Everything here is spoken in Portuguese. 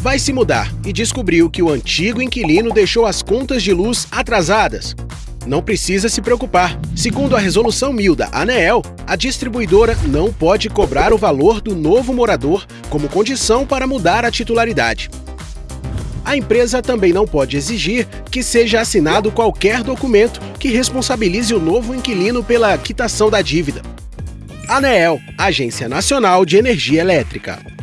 vai se mudar e descobriu que o antigo inquilino deixou as contas de luz atrasadas. Não precisa se preocupar. Segundo a resolução mil da ANEEL, a distribuidora não pode cobrar o valor do novo morador como condição para mudar a titularidade. A empresa também não pode exigir que seja assinado qualquer documento que responsabilize o novo inquilino pela quitação da dívida. ANEEL, Agência Nacional de Energia Elétrica.